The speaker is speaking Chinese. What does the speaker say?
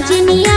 सजनी